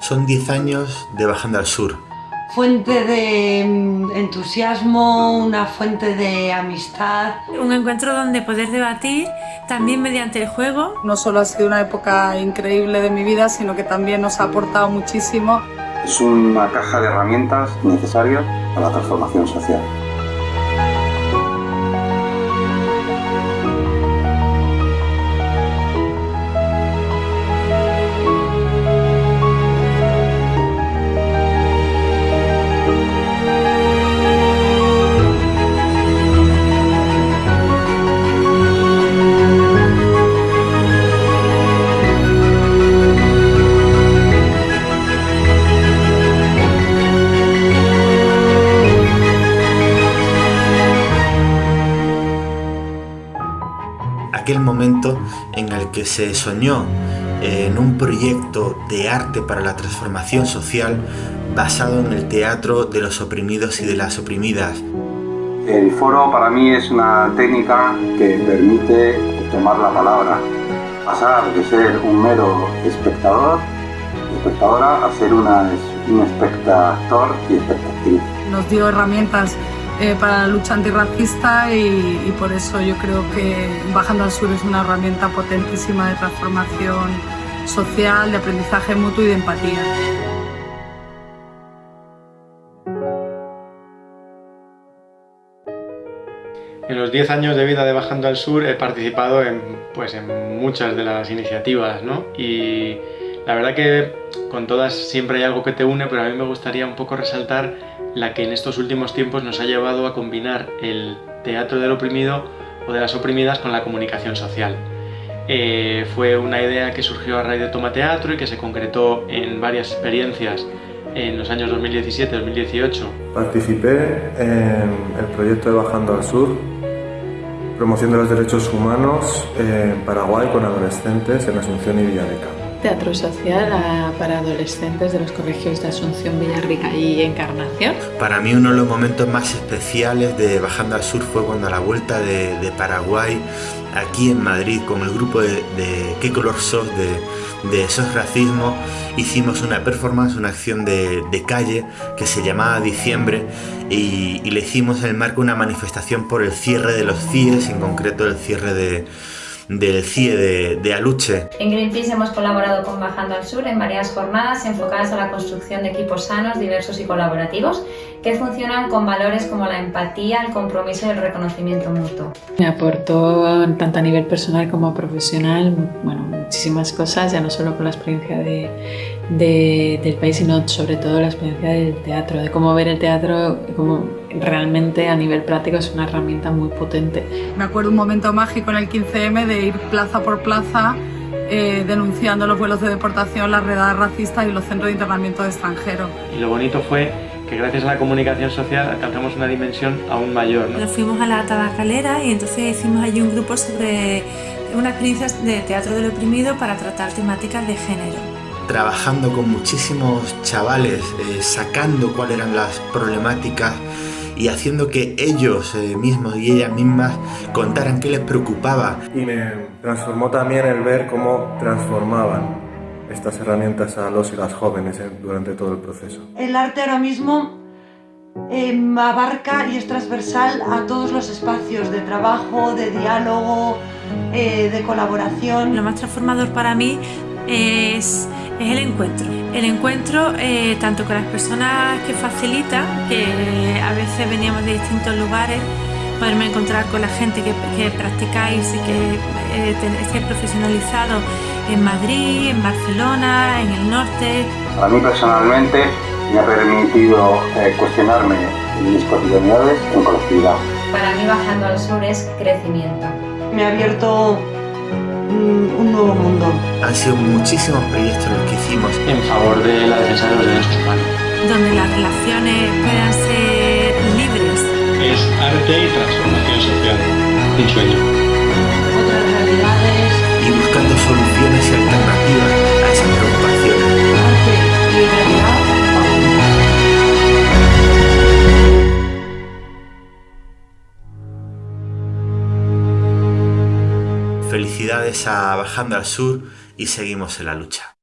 Son 10 años de Bajando al Sur. Fuente de mm, entusiasmo, una fuente de amistad. Un encuentro donde poder debatir también mediante el juego. No solo ha sido una época increíble de mi vida, sino que también nos ha aportado muchísimo. Es una caja de herramientas necesarias para la transformación social. Aquel momento en el que se soñó en un proyecto de arte para la transformación social basado en el teatro de los oprimidos y de las oprimidas. El foro para mí es una técnica que permite tomar la palabra, pasar de ser un mero espectador, espectadora, a ser una, un espectador y espectatriz. Nos dio herramientas eh, para la lucha antirracista y, y por eso yo creo que Bajando al Sur es una herramienta potentísima de transformación social, de aprendizaje mutuo y de empatía. En los 10 años de vida de Bajando al Sur he participado en, pues, en muchas de las iniciativas, ¿no? Y la verdad que con todas siempre hay algo que te une, pero a mí me gustaría un poco resaltar la que en estos últimos tiempos nos ha llevado a combinar el teatro del oprimido o de las oprimidas con la comunicación social. Eh, fue una idea que surgió a raíz de Toma Teatro y que se concretó en varias experiencias en los años 2017-2018. Participé en el proyecto de Bajando al Sur, promoción de los derechos humanos en Paraguay con adolescentes en Asunción y Villarrica. Teatro social para adolescentes de los colegios de Asunción, Villarrica y Encarnación. Para mí uno de los momentos más especiales de Bajando al Sur fue cuando a la vuelta de, Paraguay, aquí en Madrid, con el grupo de, de ¿Qué color sos? de, de SOS Racismo, hicimos una performance, una acción de, de calle que se llamaba Diciembre y, y le hicimos en el marco una manifestación por el cierre de los CIES, en concreto el cierre de del CIE de, Aluche. En Greenpeace hemos colaborado con Bajando al Sur en varias jornadas enfocadas a la construcción de equipos sanos, diversos y colaborativos que funcionan con valores como la empatía, el compromiso y el reconocimiento mutuo. Me aportó tanto a nivel personal como profesional bueno, muchísimas cosas, ya no solo con la experiencia de, de, del país, sino sobre todo la experiencia del teatro, de cómo ver el teatro como realmente a nivel práctico es una herramienta muy potente. Me acuerdo un momento mágico en el 15M de ir plaza por plaza eh, denunciando los vuelos de deportación, las redadas racistas y los centros de internamiento de extranjeros. Y lo bonito fue que gracias a la comunicación social alcanzamos una dimensión aún mayor. ¿no? Nos fuimos a la tabacalera y entonces hicimos allí un grupo sobre una experiencia de teatro del oprimido para tratar temáticas de género. Trabajando con muchísimos chavales, eh, sacando cuáles eran las problemáticas y haciendo que ellos eh, mismos y ellas mismas contaran qué les preocupaba. Y me transformó también el ver cómo transformaban estas herramientas a los y las jóvenes eh, durante todo el proceso. El arte ahora mismo eh, abarca y es transversal a todos los espacios de trabajo, de diálogo, eh, de colaboración. Lo más transformador para mí es, es el encuentro. El encuentro eh, tanto con las personas que facilita, que a veces veníamos de distintos lugares, poderme encontrar con la gente que, que practicáis y que eh, estéis profesionalizados en Madrid, en Barcelona, en el norte. Para mí personalmente me ha permitido eh, cuestionarme mis cotidianidades en colectividad. Para mí Bajando al Sur es crecimiento. Me ha abierto un nuevo mundo. Han sido muchísimos proyectos los que hicimos en favor de la defensa de los derechos humanos. Donde las relaciones puedan ser libres. Es arte y transformación social. Un sueño. Soluciones y alternativas a y realidad. Felicidades a Bajando al Sur y seguimos en la lucha.